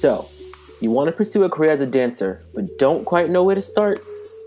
So, you want to pursue a career as a dancer, but don't quite know where to start?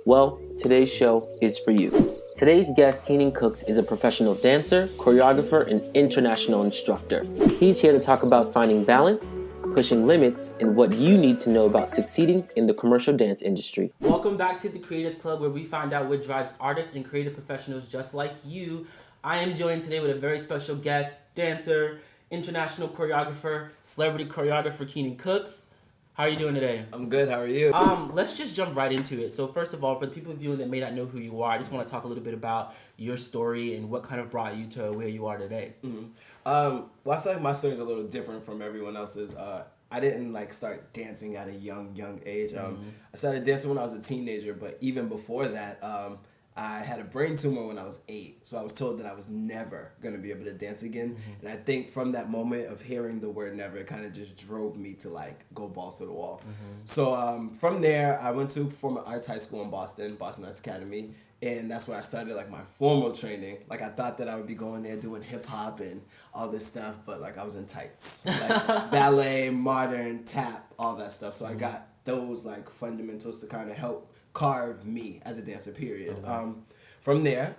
Well, today's show is for you. Today's guest, Keenan Cooks, is a professional dancer, choreographer, and international instructor. He's here to talk about finding balance, pushing limits, and what you need to know about succeeding in the commercial dance industry. Welcome back to the Creators Club, where we find out what drives artists and creative professionals just like you. I am joined today with a very special guest, dancer, international choreographer, celebrity choreographer Keenan Cooks. How are you doing today? I'm good. How are you? Um, let's just jump right into it. So first of all, for the people viewing that may not know who you are, I just want to talk a little bit about your story and what kind of brought you to where you are today. Mm-hmm. Um, well, I feel like my story is a little different from everyone else's. Uh, I didn't like start dancing at a young, young age. Um, mm-hmm. I started dancing when I was a teenager, but even before that, um, I had a brain tumor when I was eight, so I was told that I was never gonna be able to dance again. Mm-hmm. And I think from that moment of hearing the word never, it kind of just drove me to like go balls to the wall. Mm-hmm. So um, from there, I went to performing arts high school in Boston, Boston Arts Academy, and that's where I started like my formal training. Like I thought that I would be going there doing hip hop and all this stuff, but like I was in tights, like ballet, modern, tap, all that stuff. So mm-hmm. I got those like fundamentals to kind of help carve me as a dancer. Period. Um, from there,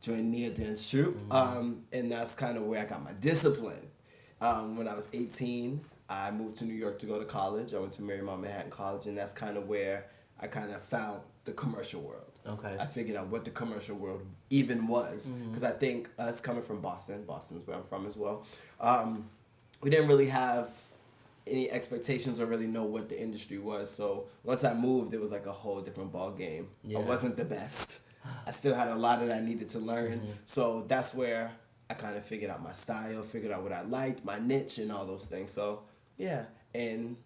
joined Nia Dance Troupe, mm-hmm. um, and that's kind of where I got my discipline. Um, when I was 18, I moved to New York to go to college. I went to Marymount Manhattan College, and that's kind of where I kind of found the commercial world. Okay. I figured out what the commercial world even was because mm-hmm. I think us coming from Boston, Boston is where I'm from as well. Um, we didn't really have any expectations or really know what the industry was. So once I moved, it was like a whole different ball game. Yeah. I wasn't the best. I still had a lot that I needed to learn. Mm-hmm. So that's where I kind of figured out my style, figured out what I liked, my niche, and all those things. So yeah, and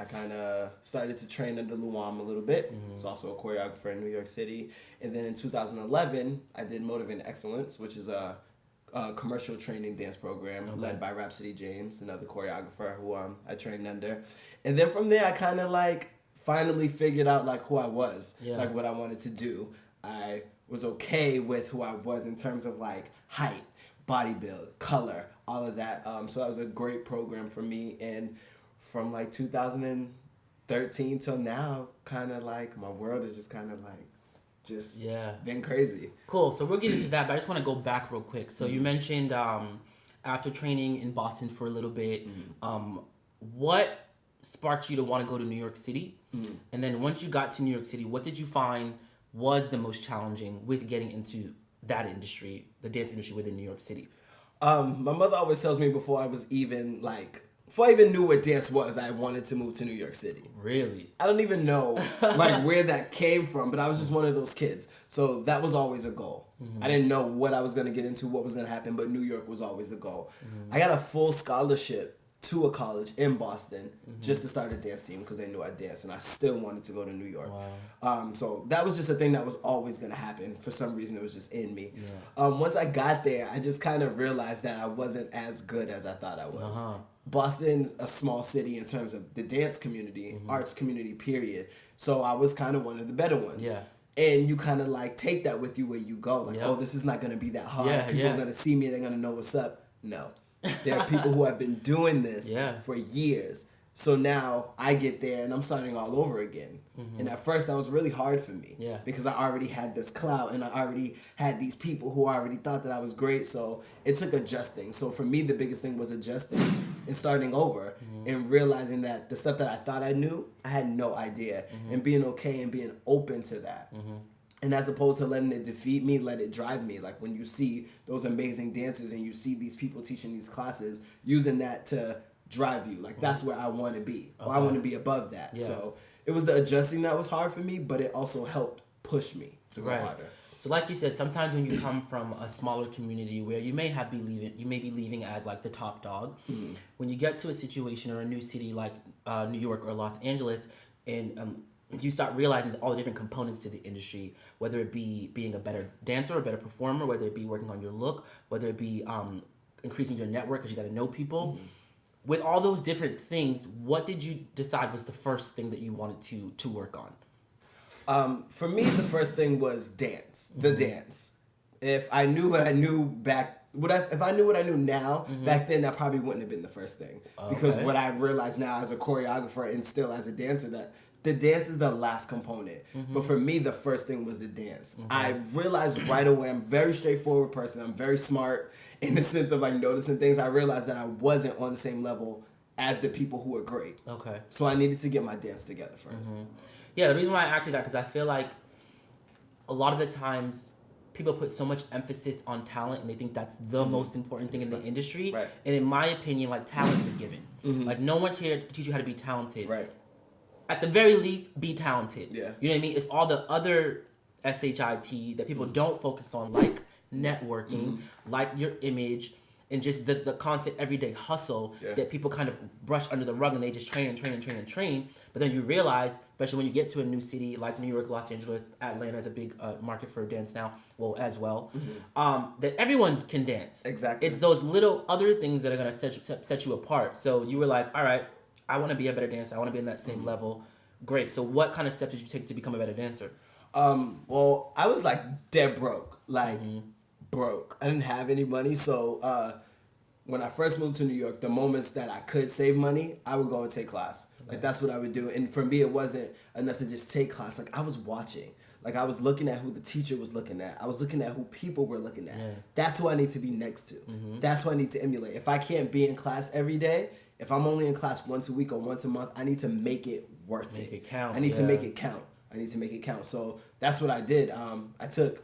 I kind of started to train under Luam a little bit. Mm-hmm. He's also a choreographer in New York City. And then in 2011, I did Motivate Excellence, which is a uh, commercial training dance program okay. led by Rhapsody James, another choreographer who um, I trained under. And then from there, I kind of like finally figured out like who I was, yeah. like what I wanted to do. I was okay with who I was in terms of like height, body build, color, all of that. Um, so that was a great program for me. And from like 2013 till now, kind of like my world is just kind of like just yeah been crazy. Cool. So we'll get into that, but I just want to go back real quick. So mm-hmm. you mentioned um, after training in Boston for a little bit, mm-hmm. um, what sparked you to want to go to New York City? Mm-hmm. And then once you got to New York City, what did you find was the most challenging with getting into that industry, the dance industry within New York City? Um, my mother always tells me before I was even like before I even knew what dance was, I wanted to move to New York City. Really? I don't even know like where that came from, but I was just one of those kids. So that was always a goal. Mm-hmm. I didn't know what I was gonna get into, what was gonna happen, but New York was always the goal. Mm-hmm. I got a full scholarship to a college in Boston mm-hmm. just to start a dance team because they knew I danced and I still wanted to go to New York. Wow. Um, so that was just a thing that was always going to happen. For some reason, it was just in me. Yeah. Um, once I got there, I just kind of realized that I wasn't as good as I thought I was. Uh-huh. Boston's a small city in terms of the dance community, mm-hmm. arts community, period. So I was kind of one of the better ones. Yeah. And you kind of like take that with you where you go. Like, yep. oh, this is not going to be that hard. Yeah, People yeah. are going to see me. They're going to know what's up. No. There are people who have been doing this yeah. for years. So now I get there and I'm starting all over again. Mm-hmm. And at first that was really hard for me. Yeah. Because I already had this clout and I already had these people who already thought that I was great. So it took adjusting. So for me the biggest thing was adjusting and starting over mm-hmm. and realizing that the stuff that I thought I knew, I had no idea. Mm-hmm. And being okay and being open to that. Mm-hmm. And as opposed to letting it defeat me, let it drive me. Like when you see those amazing dances and you see these people teaching these classes, using that to drive you. Like that's where I want to be. Okay. Or I want to be above that. Yeah. So it was the adjusting that was hard for me, but it also helped push me to go right. harder. So like you said, sometimes when you come from a smaller community where you may have be leaving, you may be leaving as like the top dog. Mm-hmm. When you get to a situation or a new city like uh, New York or Los Angeles, and um, you start realizing all the different components to the industry, whether it be being a better dancer or better performer, whether it be working on your look, whether it be um, increasing your network because you got to know people. Mm-hmm. With all those different things, what did you decide was the first thing that you wanted to to work on? Um, for me, the first thing was dance, the mm-hmm. dance. If I knew what I knew back what I, if I knew what I knew now back then, that probably wouldn't have been the first thing. Because what I realized now as a choreographer and still as a dancer that the dance is the last component. But for me, the first thing was the dance. I realized right away I'm a very straightforward person. I'm very smart in the sense of like noticing things. I realized that I wasn't on the same level as the people who were great. Okay. So I needed to get my dance together 1st Yeah, the reason why I asked you that because I feel like a lot of the times people put so much emphasis on talent and they think that's the mm-hmm. most important thing in the industry. Right. And in my opinion, like talent is a given. Mm-hmm. Like no one's here to teach you how to be talented. Right. At the very least, be talented. Yeah. You know what I mean? It's all the other shit that people Mm-hmm. don't focus on, like mm-hmm. networking, like your image. And just the, the constant everyday hustle Yeah. that people kind of brush under the rug and they just train and train and train and train. But then you realize, especially when you get to a new city like New York, Los Angeles, Atlanta is a big uh, market for dance now, well, as well, um, that everyone can dance. Mm-hmm. Exactly. It's those little other things that are going to set, you- set, set you apart. So you were like, all right, I want to be a better dancer. I want to be in that Mm-hmm. same level. Great. So what kind of steps did you take to become a better dancer? Um, well, I was like dead broke, like broke. I didn't have any money, so uh, when I first moved to New York, the moments that I could save money, I would go and take class. Like that's what I would do. And for me, it wasn't enough to just take class. Like I was watching. Like I was looking at who the teacher was looking at. I was looking at who people were looking at. Yeah. That's who I need to be next to. That's who I need to emulate. If I can't be in class every day, if I'm only in class once a week or once a month, I need to make it worth Make it. it count, I need to make it count. I need to make it count. So that's what I did. Um, I took.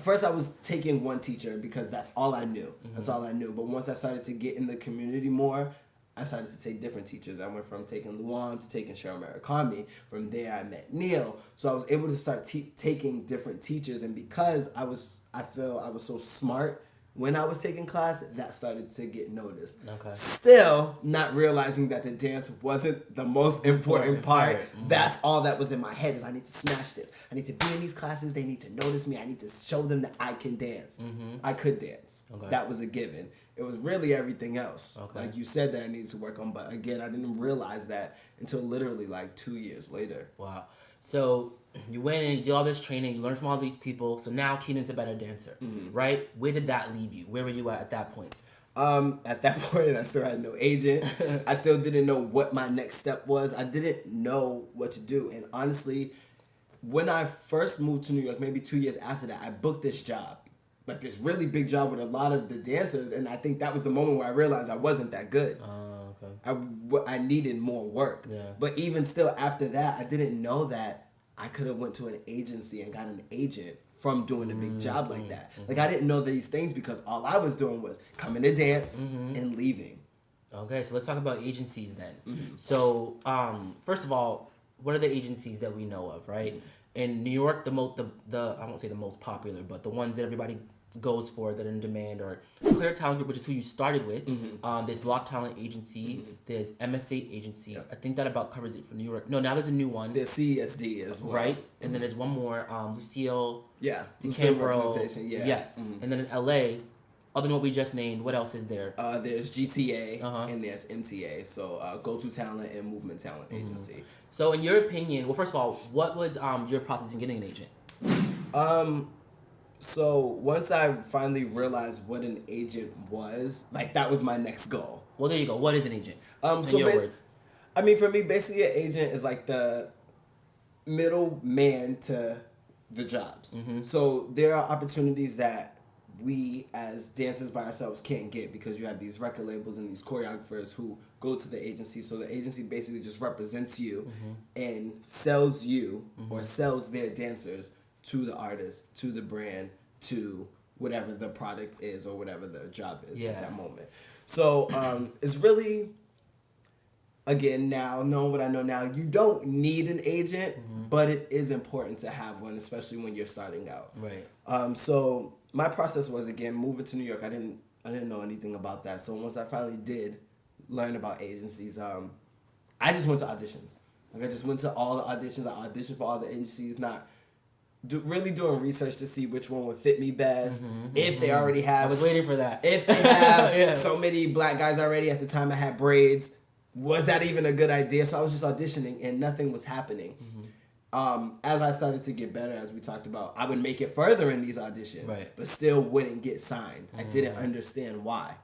At first, I was taking one teacher because that's all I knew. That's mm-hmm. all I knew. But once I started to get in the community more, I started to take different teachers. I went from taking Luan to taking Cheryl Murakami. From there, I met Neil. So I was able to start te- taking different teachers. And because I was, I feel I was so smart when I was taking class, that started to get noticed. Okay. Still not realizing that the dance wasn't the most important part. part. Mhm. That's all that was in my head is I need to smash this. I need to be in these classes. They need to notice me. I need to show them that I can dance. I could dance. Mm-hmm. Okay. That was a given. It was really everything else. Okay. Like you said that I needed to work on, but again, I didn't realize that until literally like two years later. Wow. So you went and you did all this training, you learned from all these people. So now Keenan's a better dancer, Mm-hmm. right? Where did that leave you? Where were you at at that point? Um, at that point, I still had no agent. I still didn't know what my next step was. I didn't know what to do. And honestly, when I first moved to New York, maybe two years after that, I booked this job, like this really big job with a lot of the dancers. And I think that was the moment where I realized I wasn't that good. Uh, okay. I, I needed more work. Yeah. But even still, after that, I didn't know that I could have went to an agency and got an agent from doing a big job like that. Like I didn't know these things because all I was doing was coming to dance and leaving. Okay, so let's talk about agencies then. Mm-hmm. So, um, first of all, what are the agencies that we know of, right? Mm-hmm. In New York, the most the, the I won't say the most popular, but the ones that everybody goes for that are in demand are Clear Talent Group, which is who you started with. Mm-hmm. Um, there's Bloc Talent Agency. There's MSA Agency. Yeah. I think that about covers it for New York. No, now there's a new one, The CSD as well. right? And then there's one more, um, Lucille Yeah. DeCambro. Yeah. Yes. Mhm. And then in LA, other than what we just named, what else is there? Uh, there's GTA Uh-huh. and there's MTA. So uh, Go To Talent and Movement Talent Agency. So, in your opinion, well, first of all, what was um, your process in getting an agent? Um, so once I finally realized what an agent was, like that was my next goal. Well, there you go. What is an agent? Um, In so your words. I mean, for me, basically, an agent is like the middle man to the jobs. Mm-hmm. So there are opportunities that we as dancers by ourselves can't get because you have these record labels and these choreographers who go to the agency. So the agency basically just represents you Mm-hmm. and sells you or sells their dancers to the artist, to the brand, to whatever the product is or whatever the job is Yeah. at that moment. So um, it's really again now knowing what I know now, you don't need an agent, Mm-hmm. but it is important to have one, especially when you're starting out. Right. Um, so my process was again moving to New York. I didn't I didn't know anything about that. So once I finally did learn about agencies, um, I just went to auditions. Like I just went to all the auditions. I auditioned for all the agencies, not do, really doing research to see which one would fit me best. If they already have, Mm-hmm, I was waiting for that. if they have Yeah. so many black guys already at the time I had braids, was that even a good idea? So I was just auditioning and nothing was happening. um, as I started to get better, as we talked about, I would make it further in these auditions, Right. but still wouldn't get signed. I didn't Mm. understand why.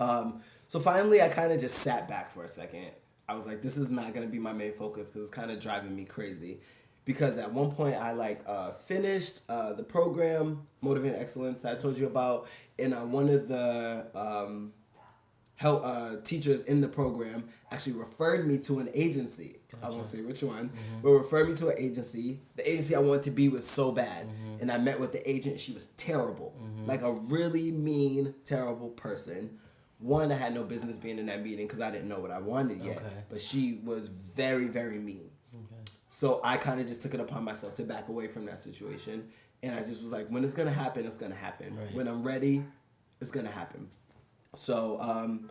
Um, so finally, I kind of just sat back for a second. I was like, this is not gonna be my main focus because it's kind of driving me crazy. Because at one point, I like uh, finished uh, the program, Motivate Excellence, that I told you about, and uh, one of the um, help uh, teachers in the program actually referred me to an agency. I won't say which one, but referred me to an agency. The agency I wanted to be with so bad, and I met with the agent. She was terrible, like a really mean, terrible person. One, I had no business being in that meeting because I didn't know what I wanted yet. Okay. But she was very, very mean. Okay. So I kind of just took it upon myself to back away from that situation, and I just was like, when it's gonna happen, it's gonna happen. Right. When I'm ready, it's gonna happen. So um,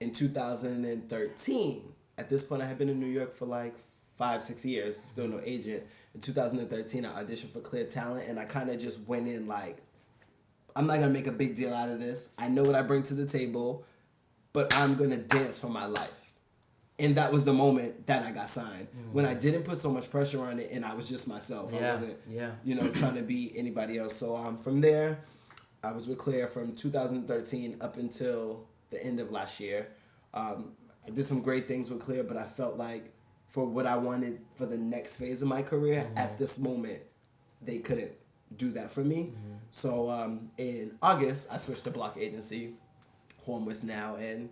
in 2013, at this point, I had been in New York for like five, six years, still no agent. In 2013, I auditioned for Clear Talent, and I kind of just went in like, I'm not gonna make a big deal out of this. I know what I bring to the table, but I'm gonna dance for my life. And that was the moment that I got signed. When I didn't put so much pressure on it, and I was just myself. I Yeah, wasn't, yeah. you know, trying to be anybody else. So um, from there, I was with Clear from 2013 up until the end of last year. Um, I did some great things with Clear, but I felt like for what I wanted for the next phase of my career at this moment, they couldn't do that for me. So um, in August, I switched to Bloc Agency, who I'm with now, and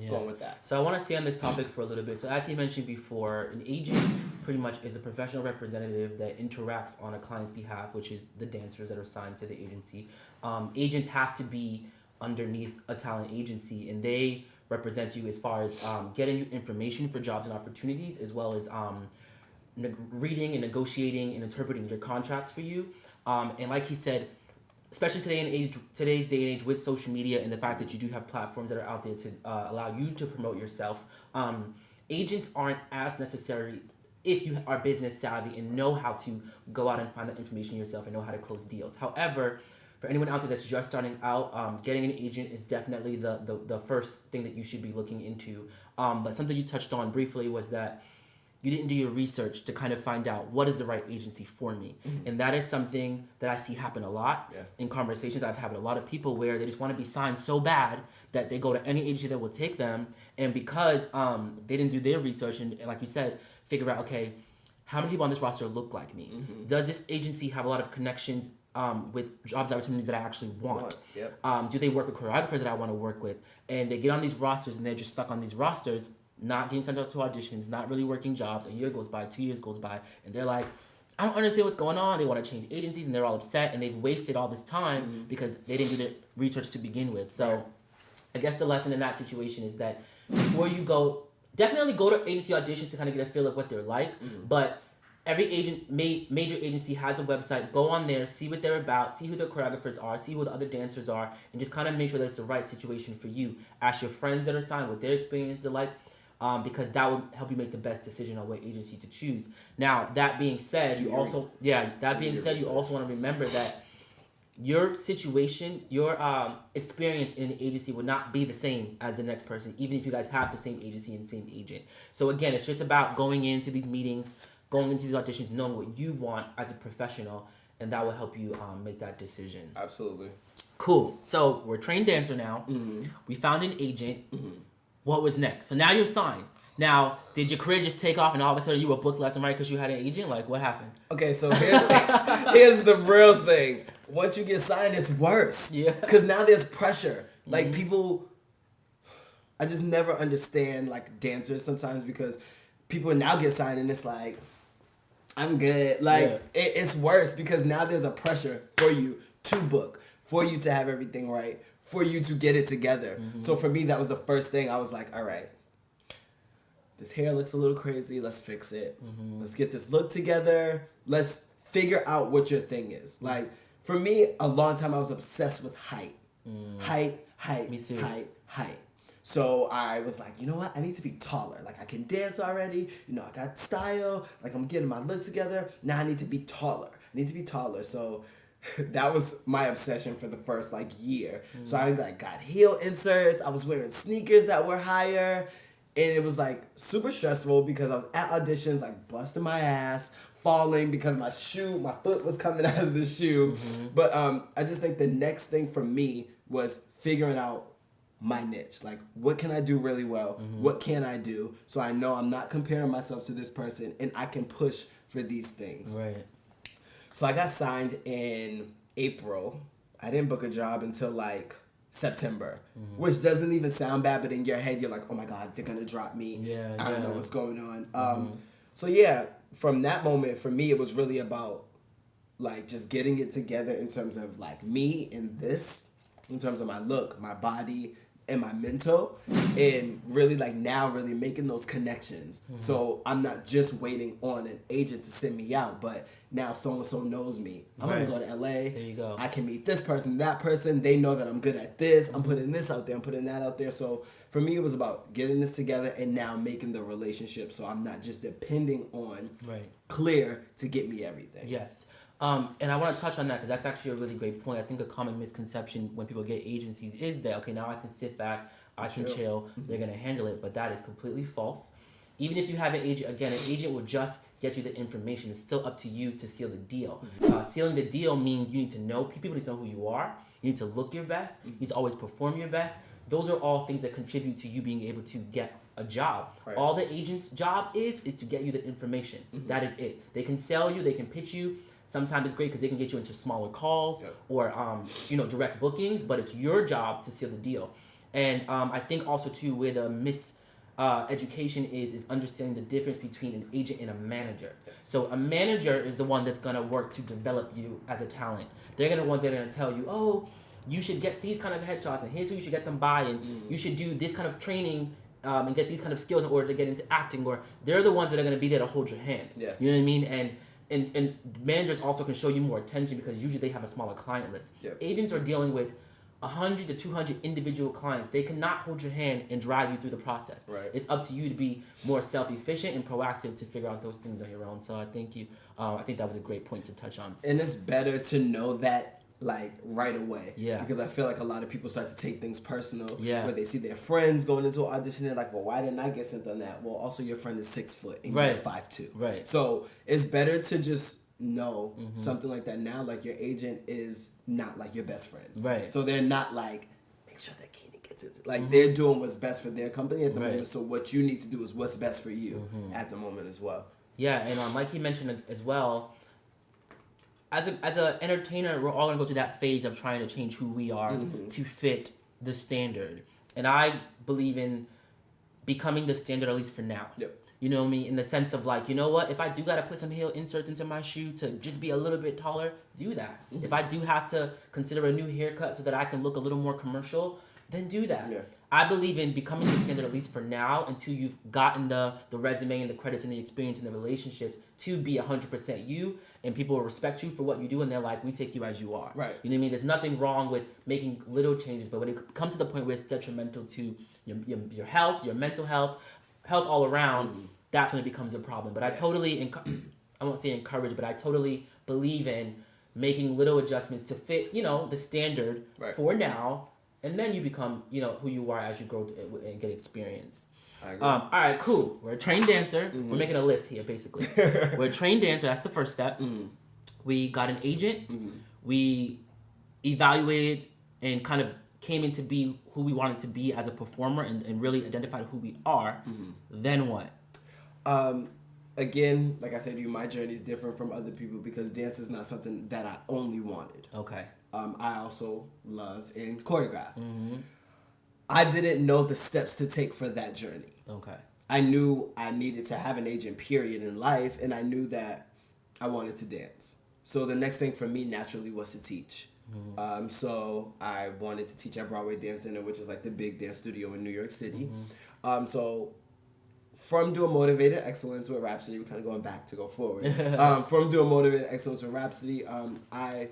Yeah. going with that. So I want to stay on this topic for a little bit. So as you mentioned before, an agent pretty much is a professional representative that interacts on a client's behalf, which is the dancers that are signed to the agency. Um, agents have to be underneath a talent agency, and they represent you as far as um, getting you information for jobs and opportunities, as well as um, neg- reading and negotiating and interpreting your contracts for you. Um, and like he said, especially today in age, today's day and age with social media and the fact that you do have platforms that are out there to uh, allow you to promote yourself, um, agents aren't as necessary if you are business savvy and know how to go out and find that information yourself and know how to close deals. However, for anyone out there that's just starting out, um, getting an agent is definitely the, the, the first thing that you should be looking into. Um, but something you touched on briefly was that you didn't do your research to kind of find out what is the right agency for me. And that is something that I see happen a lot Yeah. in conversations I've had with a lot of people where they just want to be signed so bad that they go to any agency that will take them. And because um, they didn't do their research and, and like you said, figure out, okay, how many people on this roster look like me? Does this agency have a lot of connections um, with jobs opportunities that I actually want? Want, yep. Um, do they work with choreographers that I want to work with? And they get on these rosters and they're just stuck on these rosters, not getting sent out to auditions, not really working jobs. A year goes by, two years goes by, and they're like, I don't understand what's going on. They want to change agencies and they're all upset and they've wasted all this time mm-hmm. because they didn't do the research to begin with. So Right. I guess the lesson in that situation is that before you go, definitely go to agency auditions to kind of get a feel of what they're like. Mm-hmm. But every agent, ma- major agency has a website. Go on there, see what they're about, see who the choreographers are, see who the other dancers are, and just kind of make sure that it's the right situation for you. Ask your friends that are signed what their experiences are like. Um, because that would help you make the best decision on what agency to choose. Now, that being said, you also research. yeah. That Do being said, you also want to remember that your situation, your um, experience in an agency would not be the same as the next person, even if you guys have the same agency and same agent. So again, it's just about going into these meetings, going into these auditions, knowing what you want as a professional, and that will help you um, make that decision. Absolutely. Cool. So we're a trained dancer now. We found an agent. What was next? So now you're signed. Now, did your career just take off and all of a sudden you were booked left and right because you had an agent? Like, what happened? Okay, so here's, here's the real thing. Once you get signed, it's worse. Yeah. Because now there's pressure. Like mm-hmm. people, I just never understand like dancers sometimes because people now get signed and it's like, I'm good. Like Yeah. it, it's worse because now there's a pressure for you to book, for you to have everything right, for you to get it together. So mm-hmm. for me, that was the first thing. I was like, all right, this hair looks a little crazy. Let's fix it. Mm-hmm. Let's get this look together. Let's figure out what your thing is. Mm-hmm. Like for me, a long time I was obsessed with height, mm. height, height, Me too. height, height. So I was like, you know what? I need to be taller. Like I can dance already. You know, I got style. Like I'm getting my look together. Now I need to be taller. I need to be taller. So that was my obsession for the first like year. So I like got heel inserts. I was wearing sneakers that were higher. and it was like super stressful because I was at auditions, like busting my ass, falling because my shoe, my foot was coming out of the shoe. Mm-hmm. But um, I just think the next thing for me was figuring out my niche. Like, what can I do really well? Mm-hmm. What can I do? So I know I'm not comparing myself to this person and I can push for these things. Right. So I got signed in April. I didn't book a job until like September, mm-hmm. which doesn't even sound bad, but in your head you're like, oh my god, they're gonna drop me. Yeah, I don't know what's going on. Um, mm-hmm. so yeah, from that moment for me, it was really about like just getting it together in terms of like me and this, in terms of my look, my body, and my mental and really like now really making those connections. Mm-hmm. so i'm not just waiting on an agent to send me out but now so and so knows me. I'm right. gonna go to la there you go. I can meet this person that person. They know that i'm good at this. I'm putting this out there. I'm putting that out there. So for me it was about getting this together and now making the relationship. So i'm not just depending on right. Clear to get me everything. Yes um, and I want to touch on that because that's actually a really great point. I think a common misconception when people get agencies is that okay, now I can sit back, I can chill, chill mm-hmm. they're gonna handle it, but that is completely false. Even if you have an agent, again, an agent will just get you the information. It's still up to you to seal the deal. Mm-hmm. Uh, sealing the deal means you need to know people need to know who you are. You need to look your best. You need to always perform your best. Those are all things that contribute to you being able to get a job. Right. All the agent's job is is to get you the information. Mm-hmm. That is it. They can sell you. They can pitch you Sometimes it's great because they can get you into smaller calls yep. or um, you know direct bookings, but it's your job to seal the deal. And um, I think also too where the miss uh, education is is understanding the difference between an agent and a manager. Yes. So a manager is the one that's gonna work to develop you as a talent. They're gonna the ones that are gonna tell you, oh, you should get these kind of headshots, and here's who you should get them by, and mm-hmm. you should do this kind of training um, and get these kind of skills in order to get into acting. Or they're the ones that are gonna be there to hold your hand. Yes. You know what I mean? And and, and managers also can show you more attention because usually they have a smaller client list. Yep. Agents are dealing with 100 to 200 individual clients. They cannot hold your hand and drag you through the process. Right. It's up to you to be more self-efficient and proactive to figure out those things on your own. So I thank you. Uh, I think that was a great point to touch on. And it's better to know that like right away. Yeah. Because I feel like a lot of people start to take things personal. Yeah. Where they see their friends going into an audition, they're like, well, why didn't I get sent on that? Well, also your friend is six foot and right. you're five two. Right. So it's better to just know mm-hmm. something like that now. Like your agent is not like your best friend. Right. So they're not like make sure that Keenan gets it. Like mm-hmm. they're doing what's best for their company at the right. moment. So what you need to do is what's best for you mm-hmm. at the moment as well. Yeah, and um, like he mentioned as well as a as an entertainer, we're all gonna go through that phase of trying to change who we are mm-hmm. to fit the standard. And I believe in becoming the standard at least for now. Yep. You know I me in the sense of like, you know what? If I do gotta put some heel inserts into my shoe to just be a little bit taller, do that. Mm-hmm. If I do have to consider a new haircut so that I can look a little more commercial, then do that. Yeah. I believe in becoming the standard at least for now until you've gotten the the resume and the credits and the experience and the relationships to be hundred percent you and people will respect you for what you do and they're like we take you as you are. Right. You know what i mean? There's nothing wrong with making little changes but when it comes to the point where it's detrimental to your, your, your health your mental health health all around mm-hmm. that's when it becomes a problem. But i totally enc- i won't say encourage but i totally believe in making little adjustments to fit you know the standard right. for now and then you become you know who you are as you grow and get experience um, all right, cool. We're a trained dancer. Mm-hmm. We're making a list here, basically. We're a trained dancer. That's the first step. Mm-hmm. We got an agent. Mm-hmm. We evaluated and kind of came into be who we wanted to be as a performer and, and really identified who we are. Mm-hmm. Then what? Um, again, like I said to you, my journey is different from other people because dance is not something that I only wanted. Okay. Um, I also love and choreograph. Mm-hmm. I didn't know the steps to take for that journey. Okay. I knew I needed to have an agent period in life and I knew that I wanted to dance. So the next thing for me naturally was to teach. Mm-hmm. Um, so I wanted to teach at Broadway Dance Center, which is like the big dance studio in New York City. Mm-hmm. Um, so from doing motivated excellence with Rhapsody, we're kind of going back to go forward. um, from doing motivated excellence with Rhapsody, um, I,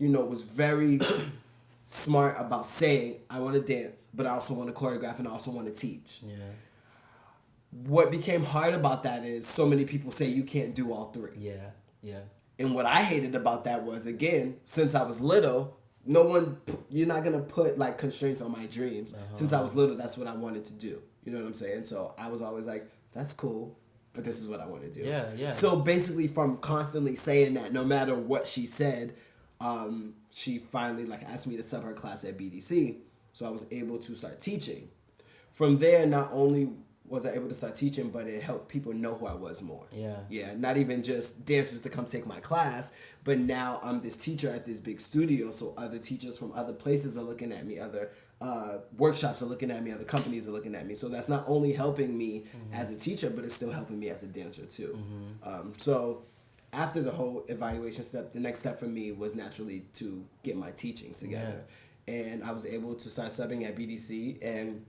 you know, was very smart about saying I want to dance, but I also want to choreograph and I also want to teach. Yeah. What became hard about that is so many people say you can't do all three. Yeah. Yeah. And what I hated about that was again, since I was little, no one you're not gonna put like constraints on my dreams Uh-huh. since i was little that's what i wanted to do you know what i'm saying so i was always like that's cool but this is what i want to do Yeah, yeah. so basically from constantly saying that no matter what she said um, she finally like asked me to sub her class at bdc so i was able to start teaching from there not only was i able to start teaching but it helped people know who i was more Yeah. yeah, not even just dancers to come take my class, but now I'm this teacher at this big studio, so other teachers from other places are looking at me, other uh, workshops are looking at me, other companies are looking at me. So that's not only helping me as a teacher, but it's still helping me as a dancer too. Um, so after the whole evaluation step, the next step for me was naturally to get my teaching together. And I was able to start subbing at BDC, and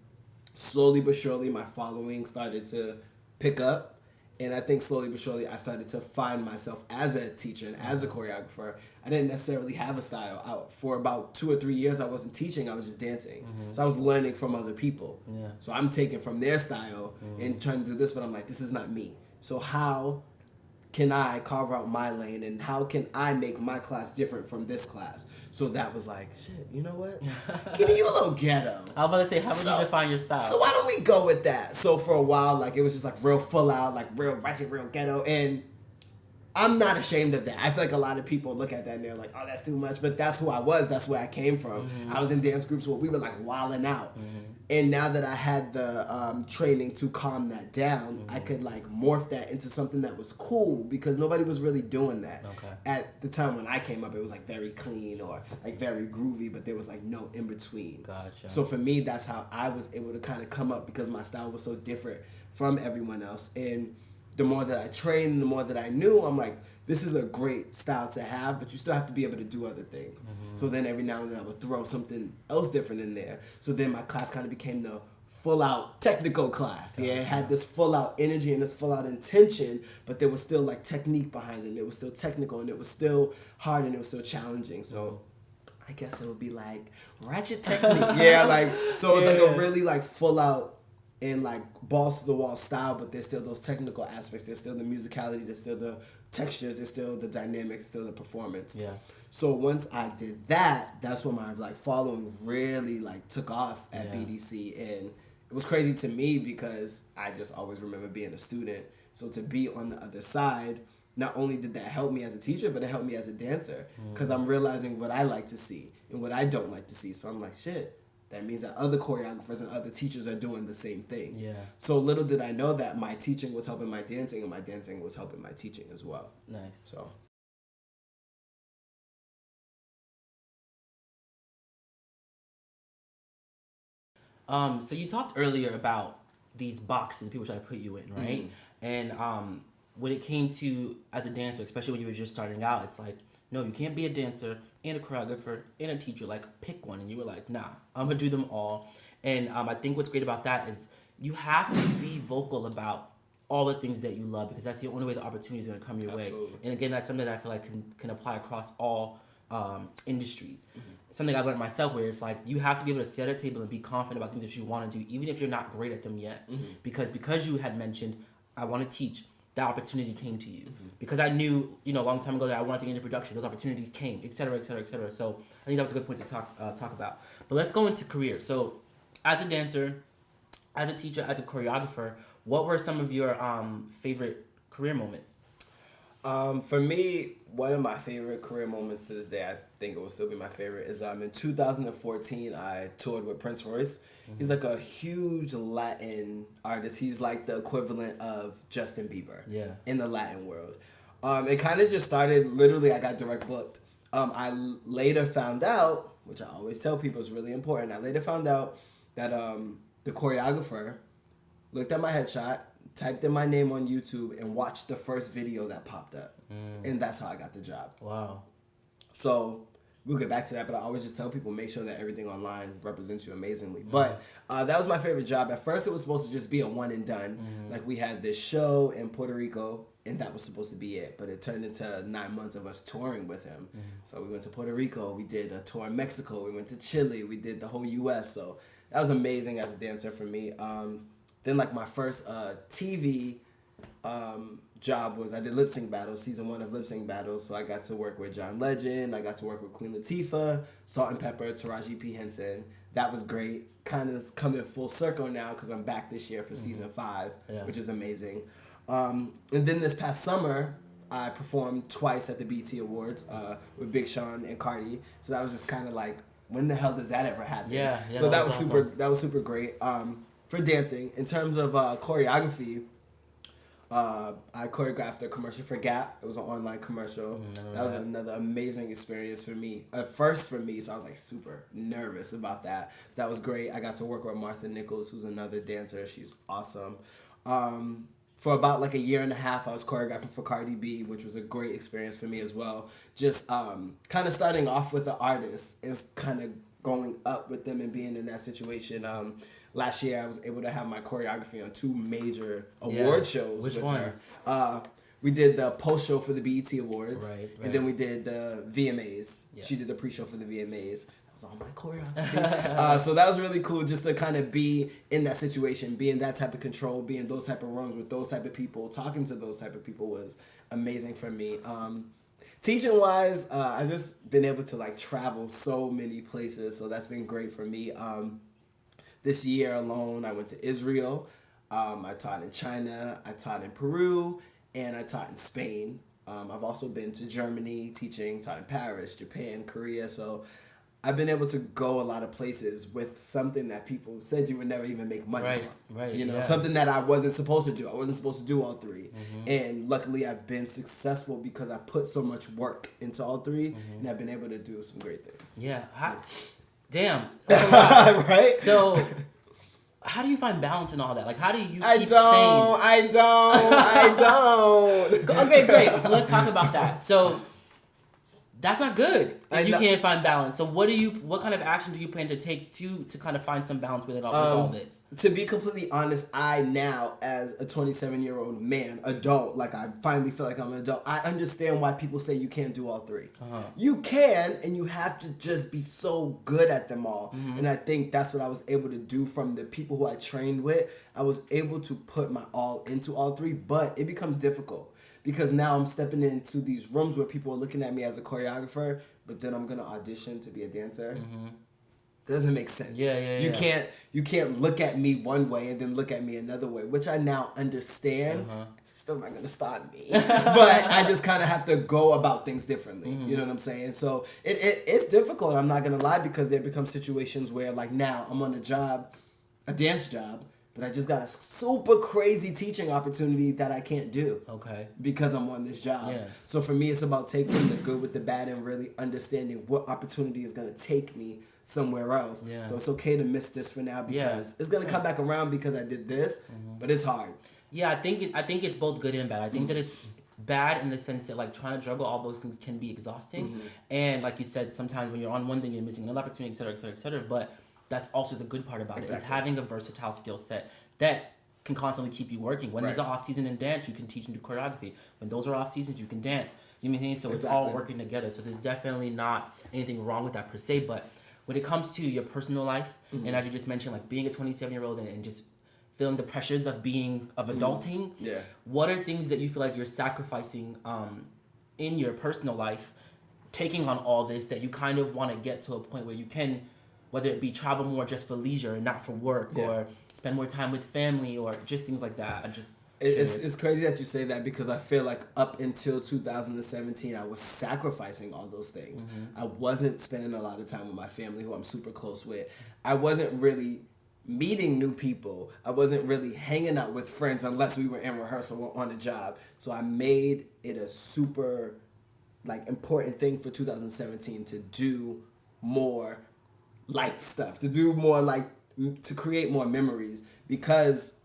slowly but surely, my following started to pick up and I think slowly but surely I started to find myself as a teacher and as a mm-hmm. choreographer. I didn't necessarily have a style. I, for about two or three years, I wasn't teaching. I was just dancing. Mm-hmm. So I was learning from other people. Yeah. So I'm taking from their style mm-hmm. and trying to do this, but I'm like, this is not me. So how can I carve out my lane and how can I make my class different from this class? So that was like, shit, you know what? Kenny, you a little ghetto. I was about to say, how would So- you define your style? So why don't we go with that? So for a while, like it was just like real full out, like real ratchet, real ghetto, and I'm not ashamed of that. I feel like a lot of people look at that and they're like, "Oh, that's too much," but that's who I was. That's where I came from. Mm-hmm. I was in dance groups where we were like wilding out, mm-hmm. and now that I had the um, training to calm that down, I mm-hmm. could like morph that into something that was cool because nobody was really doing that Okay. at the time when I came up. It was like very clean or like very groovy, but there was like no in between. Gotcha. So for me, that's how I was able to kind of come up because my style was so different from everyone else. And the more that I trained, the more that I knew, I'm like, this is a great style to have, but you still have to be able to do other things. Mm-hmm. So then every now and then I would throw something else different in there. So then my class kind of became the full out technical class. Yeah, it had this full out energy and this full out intention, but there was still like technique behind it. And it was still technical and it was still hard and it was still challenging. So mm-hmm. I guess it would be like ratchet technique. yeah, like so it's like Yeah. a really like full out and like balls to the wall style, but there's still those technical aspects. There's still the musicality. There's still the textures. There's still the dynamics. Still the performance. Yeah. So once I did that, that's when my like following really like took off at Yeah. BDC, and it was crazy to me because I just always remember being a student. So to be on the other side, not only did that help me as a teacher, but it helped me as a dancer mm. because I'm realizing what I like to see and what I don't like to see. So I'm like, shit. That means that other choreographers and other teachers are doing the same thing. Yeah. So little did I know that my teaching was helping my dancing, and my dancing was helping my teaching as well. Nice. So Um, so you talked earlier about these boxes people try to put you in, right? And um, when it came to as a dancer, especially when you were just starting out, it's like, no, you can't be a dancer and a choreographer and a teacher. Like, pick one. And you were like, nah, I'm gonna do them all. And um, I think what's great about that is you have to be vocal about all the things that you love because that's the only way the opportunity is gonna come your way. And again, that's something that I feel like can, can apply across all um, industries. Something I've learned myself where it's like you have to be able to sit at a table and be confident about things that you want to do, even if you're not great at them yet. Because because you had mentioned I want to teach, that opportunity came to you. Because I knew, you know, a long time ago that I wanted to get into production, those opportunities came, et cetera, et cetera, et cetera. So I think that was a good point to talk uh, talk about. But let's go into career. So as a dancer, as a teacher, as a choreographer, what were some of your um, favorite career moments? Um, for me, one of my favorite career moments to this day, I think it will still be my favorite, is um, in 2014, I toured with Prince Royce. He's like a huge Latin artist. He's like the equivalent of Justin Bieber Yeah. in the Latin world. Um, it kind of just started, literally, I got direct booked. Um, I later found out, which I always tell people is really important, I later found out that um, the choreographer looked at my headshot, typed in my name on YouTube, and watched the first video that popped up. And that's how I got the job. Wow. So we'll get back to that, but I always just tell people make sure that everything online represents you amazingly. But uh, that was my favorite job. At first, it was supposed to just be a one and done. Like we had this show in Puerto Rico, and that was supposed to be it. But it turned into nine months of us touring with him. So we went to Puerto Rico, we did a tour in Mexico, we went to Chile, we did the whole U.S. So that was amazing as a dancer for me. Um, then like my first uh, TV um, job was I did lip sync battles, season one of lip sync battles. So I got to work with John Legend. I got to work with Queen Latifah, Salt-N-Pepa, Taraji P Henson. That was great. Kind of coming full circle now because I'm back this year for mm-hmm. season five, yeah. which is amazing. Um, and then this past summer, I performed twice at the BET Awards uh, with Big Sean and Cardi. So that was just kind of like, when the hell does that ever happen? Yeah, yeah So that, that was, was awesome. super. That was super great. Um, for dancing, in terms of uh, choreography, uh, I choreographed a commercial for Gap. It was an online commercial. Mm, that was another amazing experience for me. At first for me, so I was like super nervous about that. That was great. I got to work with Martha Nichols, who's another dancer. She's awesome. Um, for about like a year and a half, I was choreographing for Cardi B, which was a great experience for me as well. Just um, kind of starting off with the artist is kind of going up with them and being in that situation. Um, last year I was able to have my choreography on two major award yeah. shows. Which ones? Uh, we did the post show for the BET Awards, right, right. and then we did the VMAs. Yes. She did the pre show for the VMAs. That was all my choreography. uh, so that was really cool, just to kind of be in that situation, be in that type of control, be in those type of rooms with those type of people, talking to those type of people was amazing for me. Um, teaching wise, uh, I've just been able to like travel so many places, so that's been great for me. Um, this year alone, I went to Israel. Um, I taught in China. I taught in Peru, and I taught in Spain. Um, I've also been to Germany teaching, taught in Paris, Japan, Korea. So I've been able to go a lot of places with something that people said you would never even make money right, from. Right, You know, yeah. something that I wasn't supposed to do. I wasn't supposed to do all 3 mm-hmm. And luckily I've been successful because I put so much work into all 3 mm-hmm. and I've been able to do some great things. Yeah. How, Damn. right? So how do you find balance in all that? Like, how do you keep I don't, sane? I don't. I don't. okay, great. So let's talk about that. So that's not good if you can't find balance. So what do you what kind of action do you plan to take to to kind of find some balance with it all, um, with all um, this? To be completely honest, I now as a 27 year old man, adult, like I finally feel like I'm an adult. I understand why people say you can't do all 3 uh-huh. You can, and you have to just be so good at them all. Mm-hmm. And I think that's what I was able to do from the people who I trained with. I was able to put my all into all three, but it becomes difficult because now I'm stepping into these rooms where people are looking at me as a choreographer, but then I'm gonna audition to be a dancer. Mm-hmm. Doesn't make sense. Yeah, yeah, You yeah. can't you can't look at me one way and then look at me another way, which I now understand. Uh-huh. Still not gonna stop me, but I just kind of have to go about things differently. Mm-hmm. You know what I'm saying? So it, it it's difficult. I'm not gonna lie because there become situations where like now I'm on a job, a dance job, but I just got a super crazy teaching opportunity that I can't do. Okay. Because I'm on this job. Yeah. So for me, it's about taking the good with the bad and really understanding what opportunity is going to take me somewhere else. Yeah. So it's okay to miss this for now because yeah. it's going to come back around because I did this, mm-hmm. but it's hard. Yeah, I think it, I think it's both good and bad. I think mm-hmm. that it's bad in the sense that like trying to juggle all those things can be exhausting, mm-hmm. and like you said, sometimes when you're on one thing, you're missing another opportunity, et cetera, et cetera, et cetera. But that's also the good part about exactly. it is having a versatile skill set that can constantly keep you working. When right. there's an off season in dance, you can teach and do choreography. When those are off seasons, you can dance. You know what I mean? So exactly. it's all working together. So there's definitely not anything wrong with that per se. But when it comes to your personal life, mm-hmm. and as you just mentioned, like being a 27 year old and, and, just feeling the pressures of being of mm-hmm. adulting, mm-hmm. yeah. what are things that you feel like you're sacrificing um, in your personal life, taking on all this that you kind of want to get to a point where you can whether it be travel more just for leisure and not for work yeah. or spend more time with family or just things like that. I just it's, it's crazy that you say that because I feel like up until 2017, I was sacrificing all those things. Mm-hmm. I wasn't spending a lot of time with my family, who I'm super close with. I wasn't really meeting new people. I wasn't really hanging out with friends unless we were in rehearsal or on a job. So I made it a super like important thing for 2017 to do more life stuff, to do more like to create more memories because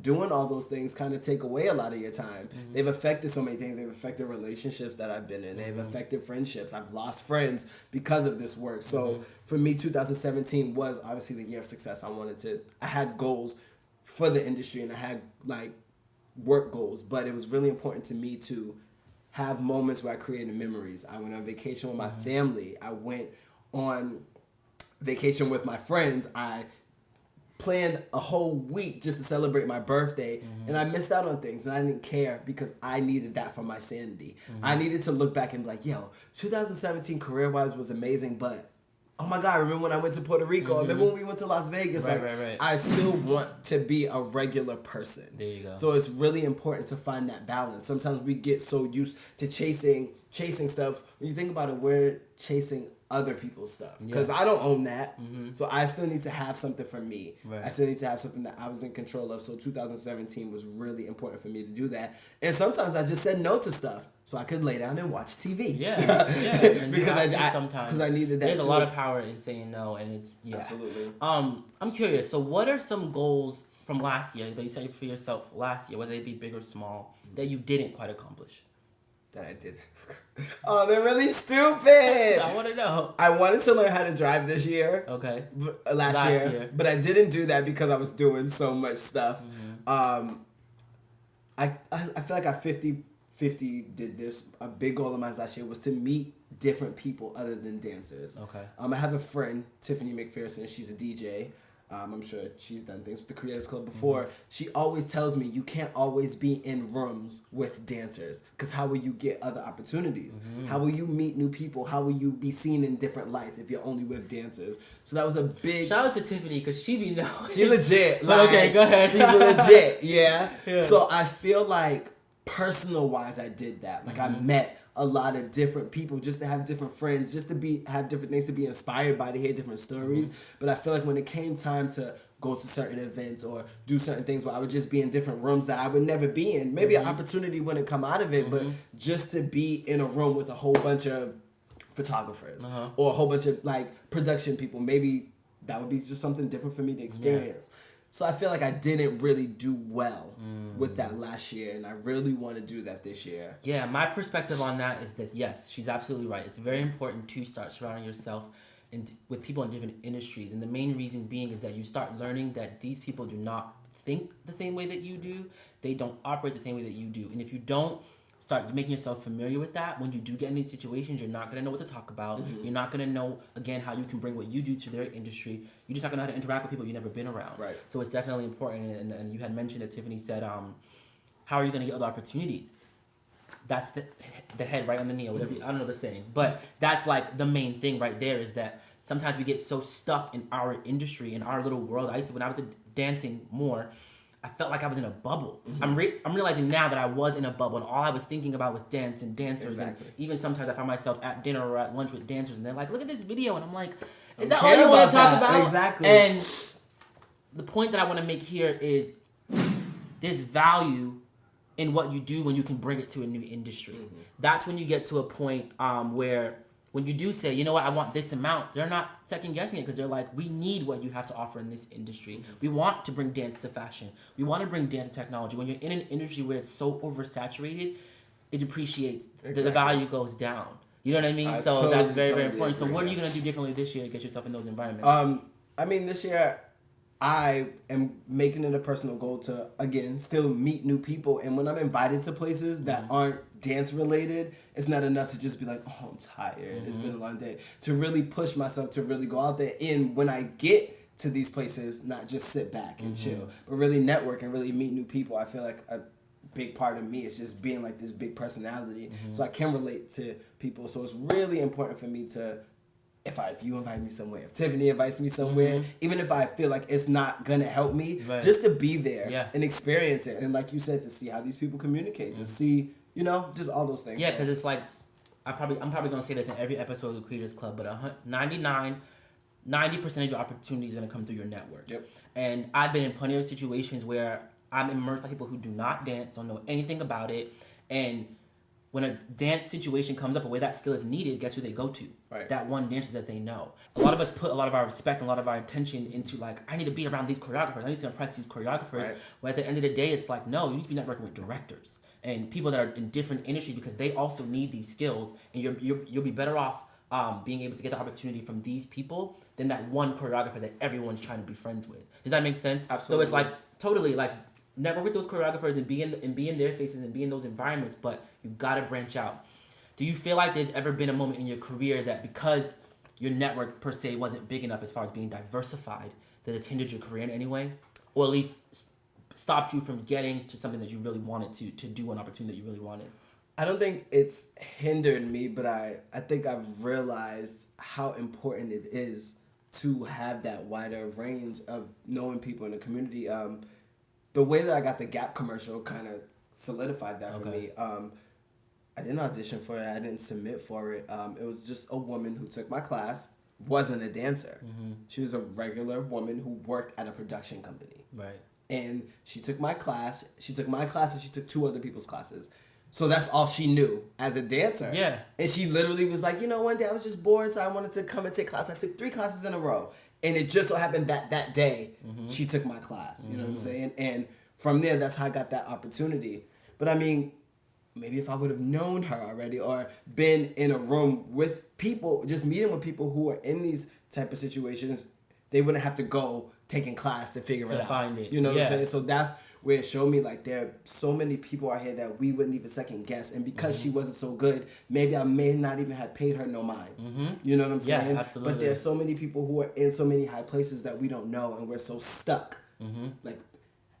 doing all those things kind of take away a lot of your time. Mm-hmm. They've affected so many things. They've affected relationships that I've been in. They've mm-hmm. affected friendships. I've lost friends because of this work. So mm-hmm. for me, 2017 was obviously the year of success. I wanted to. I had goals for the industry and I had like work goals, but it was really important to me to have moments where I created memories. I went on vacation with my mm-hmm. family. I went on vacation with my friends, I planned a whole week just to celebrate my birthday Mm-hmm. and I missed out on things and I didn't care because I needed that for my sanity. Mm-hmm. I needed to look back and be like, yo, 2017 career wise was amazing, but oh my god, remember when I went to Puerto Rico? Remember when we went to Las Vegas? Mm-hmm. Right, like right, right. I still want to be a regular person. There you go. So it's really important to find that balance. Sometimes we get so used to chasing chasing stuff. When you think about it, we're chasing other people's stuff because Yeah. I don't own that. So I still need to have something for me. Right. I still need to have something that I was in control of. So 2017 was really important for me to do that. And sometimes I just said no to stuff so I could lay down and watch TV. Yeah, yeah. Because to I, sometimes because I needed that. There's a lot of power in saying no, and it's yeah. Absolutely. Um, I'm curious. So, what are some goals from last year that you set for yourself last year, whether they be big or small, that you didn't quite accomplish? that I did. oh, they're really stupid. I want to know. I wanted to learn how to drive this year. Okay. uh, last, Last year, year. but I didn't do that because I was doing so much stuff. Mm-hmm. Um, I, I I feel like I 50 50 did this. A big goal of mine last year was to meet different people other than dancers. Okay. Um, I have a friend, Tiffany McPherson. She's a DJ. Um, I'm sure she's done things with the Creators Club before. Mm-hmm. She always tells me you can't always be in rooms with dancers because how will you get other opportunities? Mm-hmm. How will you meet new people? How will you be seen in different lights if you're only with dancers? So that was a big. Shout out to Tiffany because she be know. She legit. But okay, go ahead. She's legit. Yeah. Yeah. So I feel like personal wise, I did that. Like Mm-hmm. I met a lot of different people just to have different friends, just to be have different things to be inspired by to hear different stories. Mm-hmm. But I feel like when it came time to go to certain events or do certain things where I would just be in different rooms that I would never be in. Maybe Mm-hmm. an opportunity wouldn't come out of it, but just to be in a room with a whole bunch of photographers Uh-huh. or a whole bunch of like production people, maybe that would be just something different for me to experience. So I feel like I didn't really do well mm. with that last year, and I really want to do that this year. Yeah, my perspective on that is this. Yes, she's absolutely right. It's very important to start surrounding yourself in, with people in different industries. And the main reason being is that you start learning that these people do not think the same way that you do. They don't operate the same way that you do. And if you don't start making yourself familiar with that, when you do get in these situations, you're not going to know what to talk about. You're not going to know, again, how you can bring what you do to their industry. You're just not going to know how to interact with people you've never been around. Right. So it's definitely important. And, and you had mentioned that Tiffany said, um, how are you going to get other opportunities? that's the the head right on the knee or whatever. I don't know the saying, but that's like the main thing right there is that sometimes we get so stuck in our industry in our little world. I used to when I was dancing more. I felt like I was in a bubble. I'm re- I'm realizing now that I was in a bubble, and all I was thinking about was dance and dancers. Exactly. And even sometimes I find myself at dinner or at lunch with dancers, and they're like, "Look at this video," and I'm like, "Is that all you want to talk that. about?" Exactly. And the point that I want to make here is there's value in what you do when you can bring it to a new industry. That's when you get to a point um, where when you do say, you know what, I want this amount, they're not second guessing it because they're like, we need what you have to offer in this industry. We want to bring dance to fashion. We want to bring dance to technology. When you're in an industry where it's so oversaturated, it depreciates. The, the value goes down. You know what I mean? I so totally, that's very, very important. So what are you gonna do differently this year to get yourself in those environments? Um, I mean, this year I am making it a personal goal to again still meet new people, and when I'm invited to places that Mm-hmm. aren't dance related, it's not enough to just be like, oh, I'm tired. It's been a Mm-hmm. long day. To really push myself to really go out there, and when I get to these places, not just sit back and Mm-hmm. chill, but really network and really meet new people. I feel like a big part of me is just being like this big personality, Mm-hmm. so I can relate to people. So it's really important for me to if I if you invite me somewhere, if Tiffany invites me somewhere, even if I feel like it's not gonna help me, Mm-hmm. Right. just to be there Yeah. and experience it, and like you said, to see how these people communicate, to see you know just all those things. Mm-hmm. Yeah, So- because it's like I probably I'm probably gonna say this in every episode of the Creators Club, but a 99, 90 percent of your opportunities are gonna come through your network. Yep. And I've been in plenty of situations where I'm immersed by people who do not dance, don't know anything about it, and when a dance situation comes up, where that skill is needed, guess who they go to? Right. That one dancer that they know. A lot of us put a lot of our respect and a lot of our attention into like, I need to be around these choreographers. I need to impress these choreographers. Right. But at the end of the day, it's like, no, you need to be networking with directors and people that are in different industries because they also need these skills, and you're, you're you'll be better off um, being able to get the opportunity from these people than that one choreographer that everyone's trying to be friends with. Does that make sense? Absolutely. So it's like totally like network with those choreographers and be in and be in their faces and be in those environments, but you gotta branch out. Do you feel like there's ever been a moment in your career that because your network per se wasn't big enough as far as being diversified, that it's hindered your career in any way, or at least stopped you from getting to something that you really wanted to to do an opportunity that you really wanted? I don't think it's hindered me, but I, I think I've realized how important it is to have that wider range of knowing people in the community. Um, the way that I got the Gap commercial kind of solidified that for me. Um, I didn't audition for it. I didn't submit for it. Um, it was just a woman who took my class, wasn't a dancer. She was a regular woman who worked at a production company Right. and she took my class. She took my class and she took two other people's classes. So that's all she knew as a dancer. Yeah. And she literally was like, you know, one day I was just bored, so I wanted to come and take class. I took three classes in a row. And it just so happened that that day mm-hmm. she took my class. You know what I'm mm-hmm. saying? And from there, that's how I got that opportunity. But I mean, maybe if I would have known her already or been in a room with people, just meeting with people who are in these type of situations, they wouldn't have to go taking class to figure To it out. find it. You know what Yeah. I'm saying? So that's where it showed me like there are so many people out here that we wouldn't even second guess. And because Mm-hmm. she wasn't so good, maybe I may not even have paid her no mind. You know what I'm Mm-hmm. Yeah, saying? absolutely. But there's so many people who are in so many high places that we don't know and we're so stuck. Like Mm-hmm.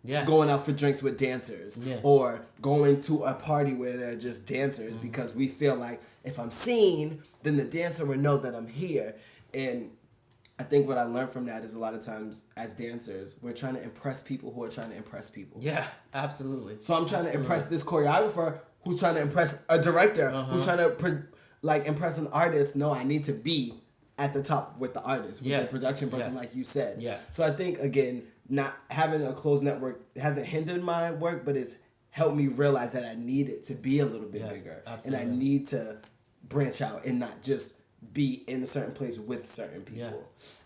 Yeah. going out for drinks with dancers Yeah. or going to a party where they're just dancers Mm-hmm. because we feel like if I'm seen, then the dancer will know that I'm here. And I think what I learned from that is a lot of times as dancers, we're trying to impress people who are trying to impress people. Yeah. Absolutely. So I'm trying to impress this choreographer who's trying to impress a director Uh-huh. who's trying to like impress an artist. No, I need to be at the top with the artist, with Yeah. the production person, Yes. like you said. Yes. So I think again, not having a closed network hasn't hindered my work, but it's helped me realize that I need it to be a little bit Yes, bigger, absolutely. and I need to branch out and not just be in a certain place with certain people.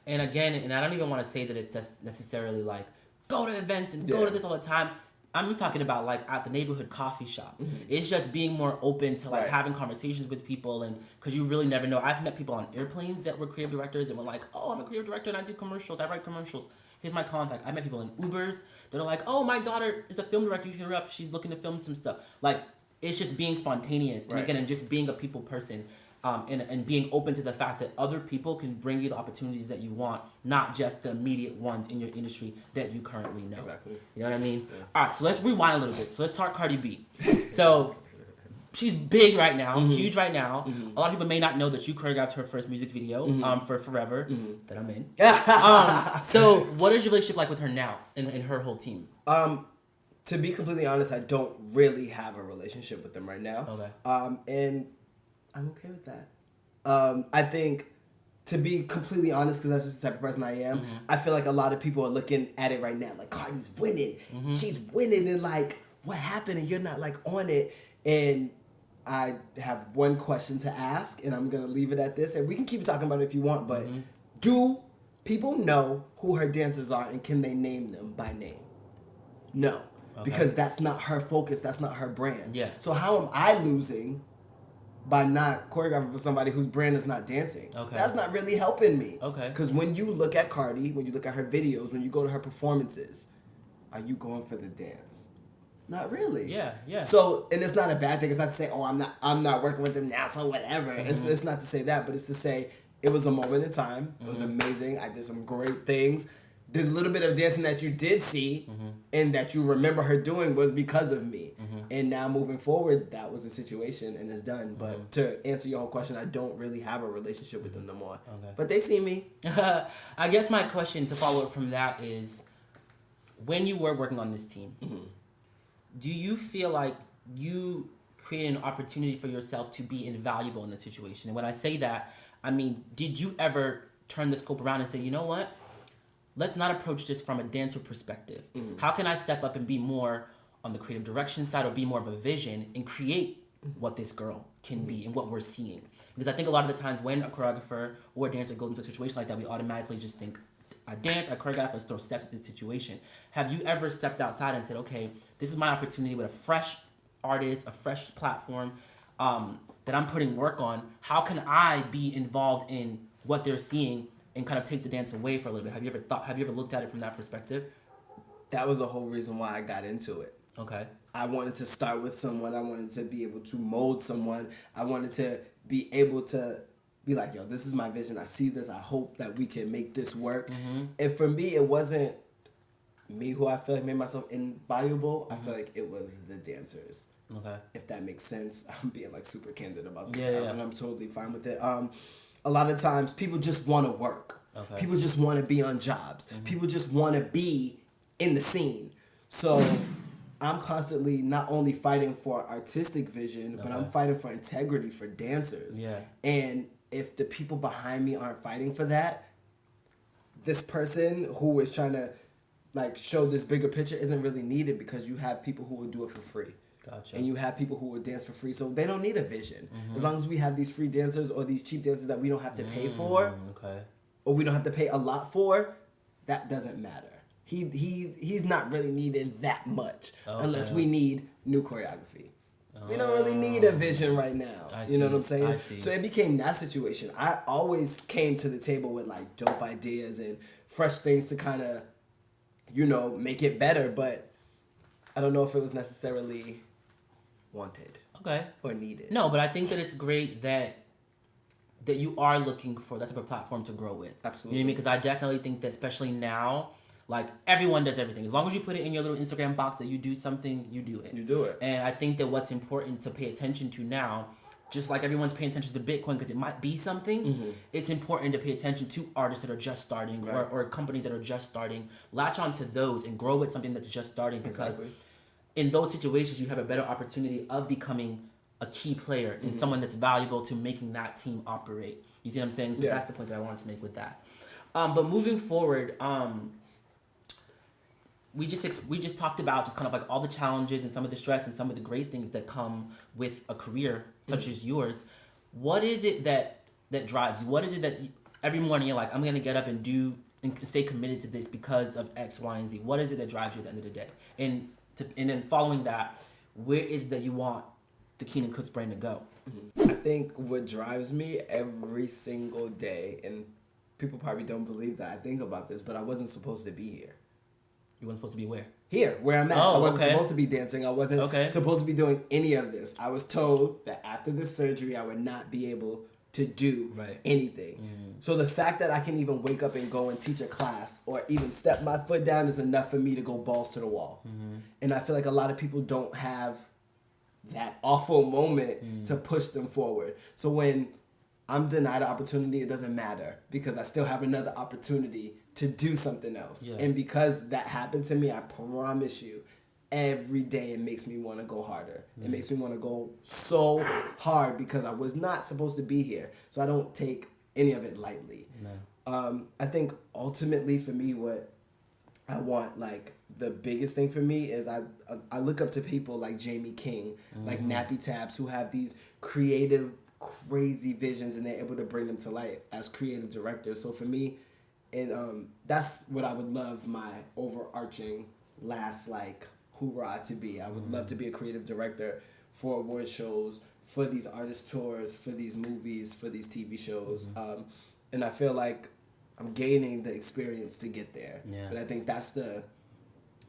Yeah. And again, and I don't even want to say that it's just necessarily like go to events and go to this all the time. I'm talking about like at the neighborhood coffee shop. Mm-hmm. It's just being more open to like Right. having conversations with people and because you really never know. I've met people on airplanes that were creative directors and were like, oh, I'm a creative director and I do commercials. I write commercials. Here's my contact. I met people in Ubers that are like, oh, my daughter is a film director. You hit her up. She's looking to film some stuff. Like it's just being spontaneous and Right. again and just being a people person um, and, and being open to the fact that other people can bring you the opportunities that you want, not just the immediate ones in your industry that you currently know. Exactly. You know what I mean? All right, so let's rewind a little bit. So let's talk Cardi B. So she's big right now, Mm-hmm. huge right now. A lot of people may not know that you choreographed her first music video Mm-hmm. um, for Forever that I'm in. um, so what is your relationship like with her now and, and her whole team? Um, to be completely honest, I don't really have a relationship with them right now. Okay. Um, and I'm okay with that. Um, I think to be completely honest, because that's just the type of person I am, Mm-hmm. I feel like a lot of people are looking at it right now, like Cardi's winning, Mm-hmm. she's winning, and like what happened, and you're not like on it. And I have one question to ask, and I'm gonna leave it at this, and we can keep talking about it if you want. But Mm-hmm. do people know who her dancers are, and can they name them by name? No, because that's not her focus. That's not her brand. Yes. So how am I losing by not choreographing for somebody whose brand is not dancing? Okay. That's not really helping me. Okay. Because when you look at Cardi, when you look at her videos, when you go to her performances, are you going for the dance? Not really. Yeah, yeah. So, and it's not a bad thing. It's not to say, oh, I'm not, I'm not working with them now, so whatever. It's, Mm-hmm. it's not to say that, but it's to say it was a moment in time. It Mm-hmm. was amazing. I did some great things. The little bit of dancing that you did see Mm-hmm. and that you remember her doing was because of me. And now moving forward, that was the situation and it's done. Mm-hmm. But to answer your whole question, I don't really have a relationship with them no more. Okay. But they see me. I guess my question to follow up from that is when you were working on this team, do you feel like you created an opportunity for yourself to be invaluable in the situation? And when I say that, I mean, did you ever turn the scope around and say, you know what? Let's not approach this from a dancer perspective. Mm. How can I step up and be more on the creative direction side or be more of a vision and create mm-hmm. what this girl can be mm-hmm. and what we're seeing? Because I think a lot of the times when a choreographer or a dancer goes into a situation like that, we automatically just think, I dance, I choreograph, let's throw steps at this situation. Have you ever stepped outside and said, okay, this is my opportunity with a fresh artist, a fresh platform um, that I'm putting work on? How can I be involved in what they're seeing and kind of take the dance away for a little bit? Have you ever thought? Have you ever looked at it from that perspective? That was the whole reason why I got into it. Okay. I wanted to start with someone. I wanted to be able to mold someone. I wanted to be able to be like, yo, this is my vision. I see this. I hope that we can make this work. Mm-hmm. And for me, it wasn't me who I feel like made myself invaluable. I Mm-hmm. feel like it was the dancers. Okay. If that makes sense, I'm being like super candid about this, Yeah, yeah. and I'm totally fine with it. Um, a lot of times, people just want to work. Okay. People just want to be on jobs. Mm-hmm. People just want to be in the scene. So I'm constantly not only fighting for artistic vision, but I'm fighting for integrity for dancers. Yeah. And if the people behind me aren't fighting for that, this person who is trying to like show this bigger picture isn't really needed because you have people who will do it for free. Gotcha. And you have people who will dance for free, so they don't need a vision. Mm-hmm. As long as we have these free dancers or these cheap dancers that we don't have to pay for, Mm, okay. or we don't have to pay a lot for, that doesn't matter. He he he's not really needed that much unless we need new choreography. We don't really need a vision right now. I you know what I'm saying? See. So it became that situation. I always came to the table with like dope ideas and fresh things to kind of, you know, make it better. But I don't know if it was necessarily wanted Okay. or needed. No, but I think that it's great that that you are looking for that type of platform to grow with. Absolutely. You know what I mean? Because I definitely think that especially now, like everyone does everything. As long as you put it in your little Instagram box that you do something, you do it. You do it. And I think that what's important to pay attention to now, just like everyone's paying attention to Bitcoin because it might be something, it's important to pay attention to artists that are just starting or, Mm-hmm. Or companies that are just starting. Latch on to those and grow with something that's just starting because Exactly. In those situations you have a better opportunity of becoming a key player Mm-hmm. and someone that's valuable to making that team operate. You see what I'm saying? So Yeah. that's the point that I wanted to make with that. Um, but moving forward, um, we just ex- we just talked about just kind of like all the challenges and some of the stress and some of the great things that come with a career such Mm-hmm. as yours. What is it that that drives you? What is it that you, every morning you're like, I'm gonna get up and do and stay committed to this because of X, Y, and Z? What is it that drives you at the end of the day? And to, and then following that, where is that you want the Keenan Cooks brand to go? Mm-hmm. I think what drives me every single day, and people probably don't believe that I think about this, but I wasn't supposed to be here. You weren't supposed to be where? Here, where I'm at. Oh, I wasn't okay. supposed to be dancing. I wasn't Okay. supposed to be doing any of this. I was told that after the surgery, I would not be able to do Right. Mm. anything. So the fact that I can even wake up and go and teach a class or even step my foot down is enough for me to go balls to the wall. Mm-hmm. And I feel like a lot of people don't have that awful moment Mm. to push them forward. So when I'm denied an opportunity, it doesn't matter because I still have another opportunity to do something else. Yeah. And because that happened to me, I promise you, every day it makes me want to go harder. It makes me want to go so hard because I was not supposed to be here. So I don't take any of it lightly. No. Um, I think ultimately for me, what I want, like the biggest thing for me is I I look up to people like Jamie King, like Nappy Tabs, who have these creative, crazy visions, and they're able to bring them to light as creative directors. So for me, and um, that's what I would love my overarching last like hoorah to be. I would love to be a creative director for award shows, for these artist tours, for these movies, for these TV shows, um, and I feel like I'm gaining the experience to get there. Yeah. But I think that's the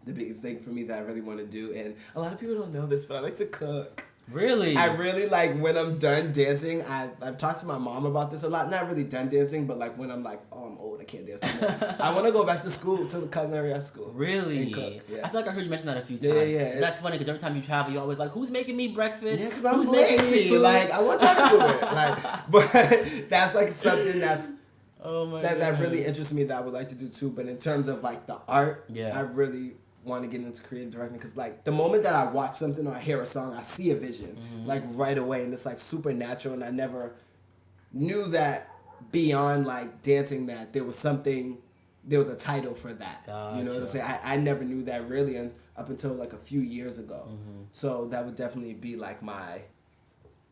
the biggest thing for me that I really want to do. And a lot of people don't know this, but I like to cook. Really? I really like when I'm done dancing. I I've talked to my mom about this a lot. Not really done dancing, but like when I'm like, oh, I'm old, I can't dance anymore. I want to go back to school to the culinary school. Really? Yeah. I feel like I heard you mention that a few times. Yeah, yeah, yeah. That's funny because every time you travel, you're always like, "Who's making me breakfast? Yeah, because I'm Who's making me lazy. food?" Like I want y'all to do it. Like, but that's like something that's oh my that, that really interests me that I would like to do too. But in terms of like the art, Yeah. I really want to get into creative directing because like the moment that I watch something or I hear a song, I see a vision Mm-hmm. like right away, and it's like supernatural. And I never knew that beyond like dancing that there was something, there was a title for that. You know what I'm saying? I, I never knew that really, and up until like a few years ago. Mm-hmm. So that would definitely be like my.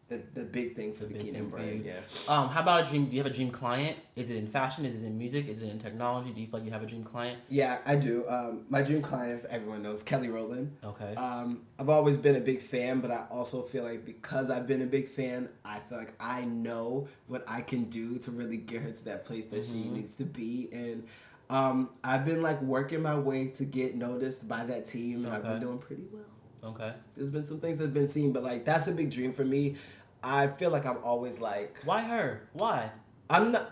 The, the big thing for the, big Keenan brand, you. yeah. Um, how about a dream? Do you have a dream client? Is it in fashion? Is it in music? Is it in technology? Do you feel like you have a dream client? Yeah, I do. Um, my dream clients, everyone knows Kelly Rowland. Okay. Um, I've always been a big fan, but I also feel like because I've been a big fan, I feel like I know what I can do to really get her to that place that she needs to be. And um, I've been like working my way to get noticed by that team, and I've been doing pretty well. Okay. There's been some things that have been seen, but like that's a big dream for me. I feel like I'm always like Why her? Why? I'm not.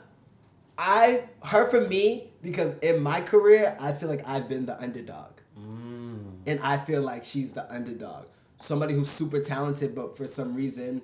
I her for me because in my career I feel like I've been the underdog, Mm. and I feel like she's the underdog. Somebody who's super talented, but for some reason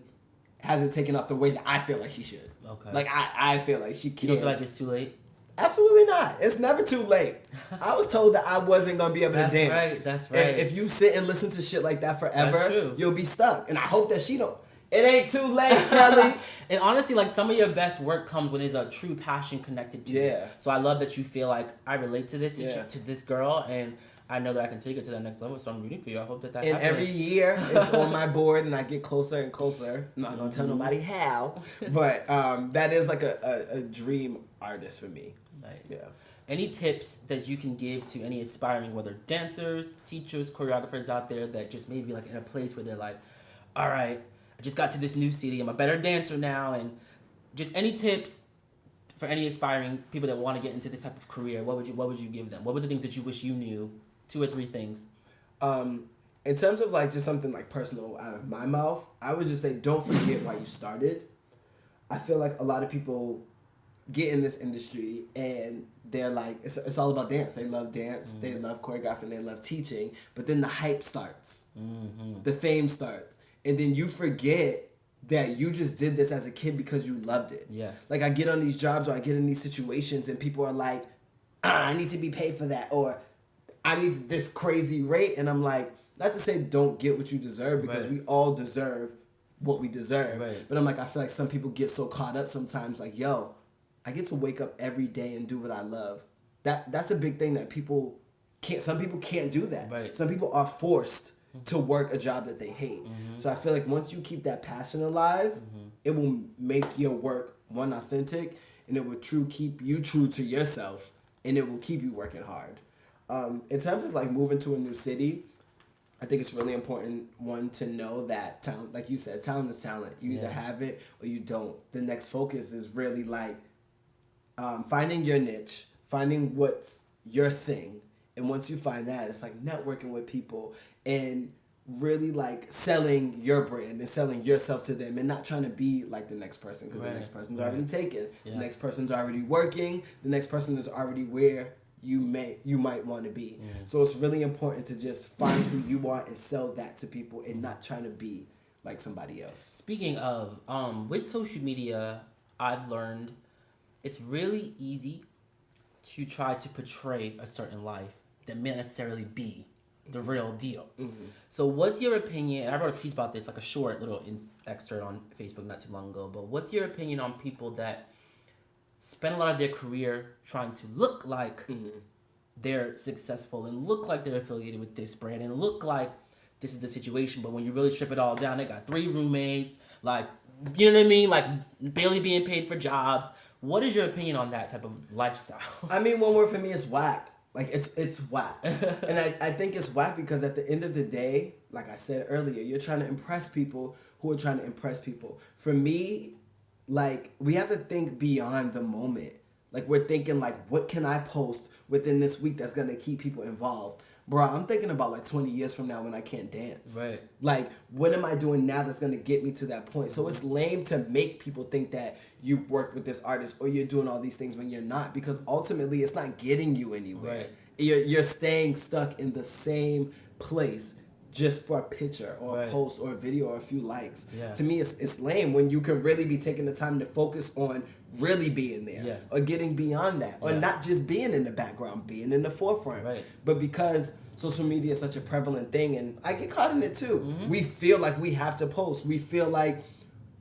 hasn't taken off the way that I feel like she should. Okay. Like I, I feel like she can't. don't feel like it's too late? Absolutely not. It's never too late. I was told that I wasn't gonna be able That's to dance. That's right, that's And right. if you sit and listen to shit like that forever, you'll be stuck. And I hope that she don't. It ain't too late, Kelly. And honestly, like some of your best work comes when there's a true passion connected to it. Yeah. So I love that you feel like I relate to this Yeah. to this girl, and I know that I can take it to the next level. So I'm rooting for you. I hope that that And happens. every year it's on my board and I get closer and closer. I'm not gonna tell Mm-hmm. nobody how, but um, that is like a, a, a dream artist for me. nice. Yeah. Any tips that you can give to any aspiring, whether dancers, teachers, choreographers out there that just maybe like in a place where they're like, all right, I just got to this new city. I'm a better dancer now, and just any tips for any aspiring people that want to get into this type of career. What would you What would you give them? What were the things that you wish you knew? Two or three things. Um, in terms of like just something like personal out of my mouth, I would just say don't forget why you started. I feel like a lot of people get in this industry and they're like it's, it's all about dance. They love dance, they love choreographing, they love teaching, but then the hype starts. Mm-hmm. The fame starts. And then you forget that you just did this as a kid because you loved it. Yes. Like I get on these jobs or I get in these situations and people are like, ah, I need to be paid for that or I need this crazy rate and I'm like, not to say don't get what you deserve because Right. we all deserve what we deserve. Right. But I'm like, I feel like some people get so caught up sometimes like, yo, I get to wake up every day and do what I love. That that's a big thing that people can't some people can't do that. Right. Some people are forced mm-hmm. to work a job that they hate. Mm-hmm. So I feel like once you keep that passion alive, mm-hmm. it will make your work one authentic and it will true keep you true to yourself and it will keep you working hard. Um, in terms of like moving to a new city, I think it's really important one to know that talent, like you said, talent is talent. You either have it or you don't. The next focus is really like um, finding your niche, finding what's your thing, and once you find that, it's like networking with people and really like selling your brand and selling yourself to them and not trying to be like the next person because Right, the next person's right. already taken Yeah. the next person's already working. The next person is already where you may you might want to be so it's really important to just find who you are and sell that to people and not trying to be like somebody else. Speaking of, um, with social media, I've learned it's really easy to try to portray a certain life that may necessarily be the mm-hmm. real deal. Mm-hmm. So, what's your opinion? And I wrote a piece about this, like a short little in- excerpt on Facebook not too long ago. But what's your opinion on people that spend a lot of their career trying to look like mm-hmm. they're successful and look like they're affiliated with this brand and look like this is the situation. But when you really strip it all down, they got three roommates, like you know what I mean, like barely being paid for jobs. What is your opinion on that type of lifestyle? I mean, one word for me is whack. Like it's it's whack, and I, I think it's whack because at the end of the day, like I said earlier, you're trying to impress people who are trying to impress people. For me, like we have to think beyond the moment. Like we're thinking like, what can I post within this week that's gonna keep people involved? Bro, I'm thinking about like 20 years from now when I can't dance. Right. Like, what am I doing now that's gonna get me to that point? So it's lame to make people think that you've worked with this artist or you're doing all these things when you're not, because ultimately it's not getting you anywhere. Right. You're you're staying stuck in the same place just for a picture or Right. a post or a video or a few likes. Yeah. To me, it's it's lame when you can really be taking the time to focus on really being there Yes. or getting beyond that or Yeah. not just being in the background, being in the forefront. Right. But because social media is such a prevalent thing, and I get caught in it too, Mm-hmm. we feel like we have to post. We feel like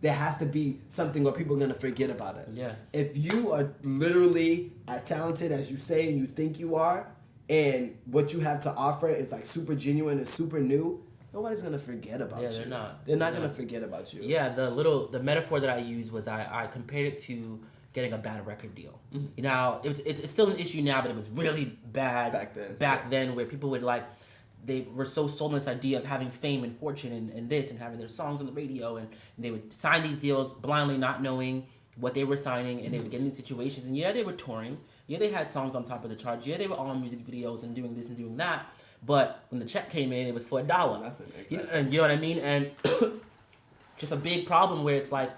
there has to be something or people are gonna forget about us. Yes. If you are literally as talented as you say and you think you are, and what you have to offer is like super genuine and super new, nobody's gonna forget about Yeah, you. Yeah, they're not. They're not They're gonna not. forget about you. Yeah, the little the metaphor that I used was I, I compared it to getting a bad record deal. Mm-hmm. You know, it's, it's it's still an issue now, but it was really bad Back then, Back yeah. then, where people would like they were so sold on this idea of having fame and fortune and, and this and having their songs on the radio and, and they would sign these deals blindly not knowing what they were signing and they would get in these situations. And yeah they were touring. Yeah they had songs on top of the charts. Yeah they were all in music videos and doing this and doing that. But when the check came in it was for a dollar. Nothing, You and you know what I mean? And just a big problem where it's like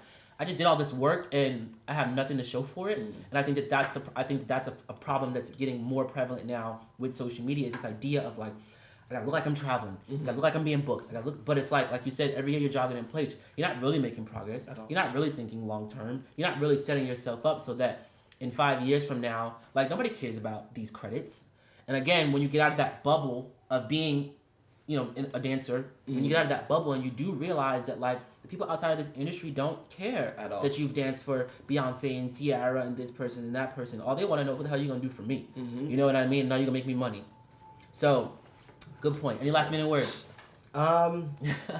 I just did all this work and I have nothing to show for it. Mm. And I think that that's a, I think that that's a, a problem that's getting more prevalent now with social media is this idea of like I gotta look like I'm traveling. Mm-hmm. I gotta look like I'm being booked. I gotta look, but it's like like you said, every year you're jogging in place. You're not really making progress. At all. You're not really thinking long term. You're not really setting yourself up so that in five years from now, like nobody cares about these credits. And again, when you get out of that bubble of being, you know, a dancer, when you get out of that bubble and you do realize that like the people outside of this industry don't care At all. that you've danced for Beyonce and Ciara and this person and that person. All they want to know what the hell you gonna do for me. You know what I mean? Now you're gonna make me money. So, good point. Any last minute words? Um,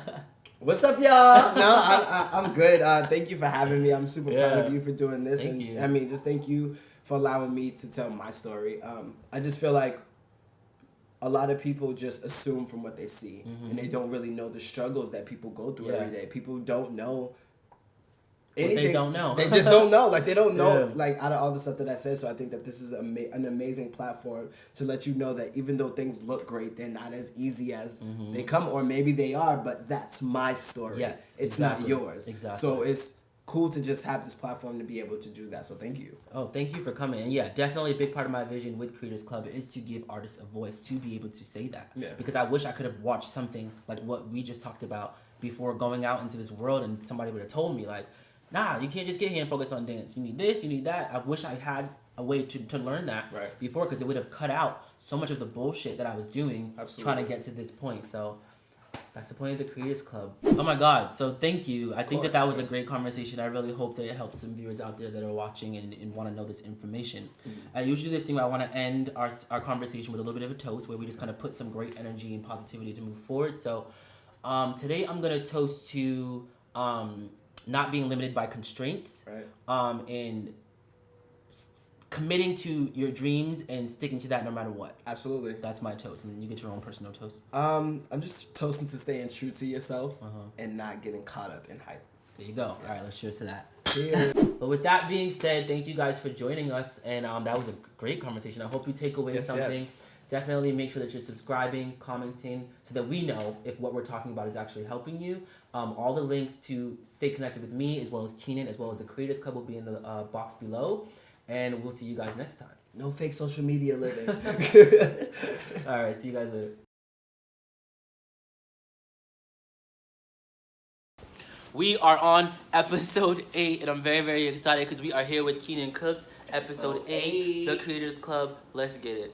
what's up, y'all? No, I, I, I'm good. Uh, thank you for having me. I'm super proud of you for doing this, Thank and you. I mean, just thank you for allowing me to tell my story. Um, I just feel like a lot of people just assume from what they see, and they don't really know the struggles that people go through Mm-hmm. Yeah. every day. People don't know. What they don't know. they just don't know. Like they don't know. Yeah. Like out of all the stuff that I said, so I think that this is ama- an amazing platform to let you know that even though things look great, they're not as easy as they come, or maybe they are. But that's my story. Mm-hmm. Yes, it's exactly. not yours. Exactly. So it's cool to just have this platform to be able to do that. So thank you. Oh, thank you for coming. And yeah, definitely a big part of my vision with Creators Club is to give artists a voice to be able to say that. Yeah. Because I wish I could have watched something like what we just talked about before going out into this world and somebody would have told me like, nah, you can't just get here and focus on dance. You need this, you need that. I wish I had a way to, to learn that Right. before because it would have cut out so much of the bullshit that I was doing trying to get to this point. So that's the point of the Creators Club. Oh my God. So thank you. I think that that was a great conversation. I really hope that it helps some viewers out there that are watching and, and want to know this information. Mm-hmm. I usually do this thing where I want to end our, our conversation with a little bit of a toast where we just kind of put some great energy and positivity to move forward. So um, today I'm going to toast to um, not being limited by constraints Right. um, and committing to your dreams and sticking to that no matter what. Absolutely. That's my toast. And then you get your own personal toast. Um, I'm just toasting to staying true to yourself Uh-huh. and not getting caught up in hype. There you go. All right, let's cheers to that. But with that being said, thank you guys for joining us, and um, that was a great conversation. I hope you take away Yes, something. yes. Definitely make sure that you're subscribing, commenting, so that we know if what we're talking about is actually helping you. Um, all the links to stay connected with me, as well as Keenan, as well as the Creators Club, will be in the uh, box below, and we'll see you guys next time. no fake social media living. All right, see you guys later. We are on episode eight, and I'm very, very excited because we are here with Keenan Cooks. Episode Episode eight, eight. The Creators Club. Let's get it.